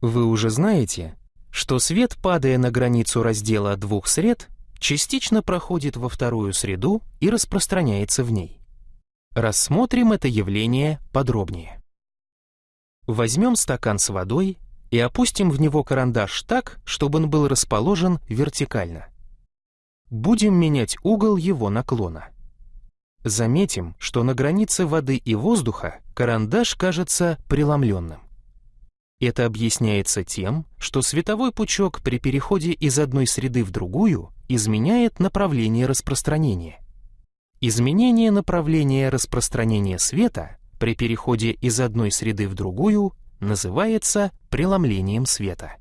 Вы уже знаете, что свет, падая на границу раздела двух сред, частично проходит во вторую среду и распространяется в ней. Рассмотрим это явление подробнее. Возьмем стакан с водой и опустим в него карандаш так, чтобы он был расположен вертикально. Будем менять угол его наклона. Заметим, что на границе воды и воздуха карандаш кажется преломленным. Это объясняется тем, что световой пучок при переходе из одной среды в другую изменяет направление распространения. Изменение направления распространения света при переходе из одной среды в другую называется преломлением света.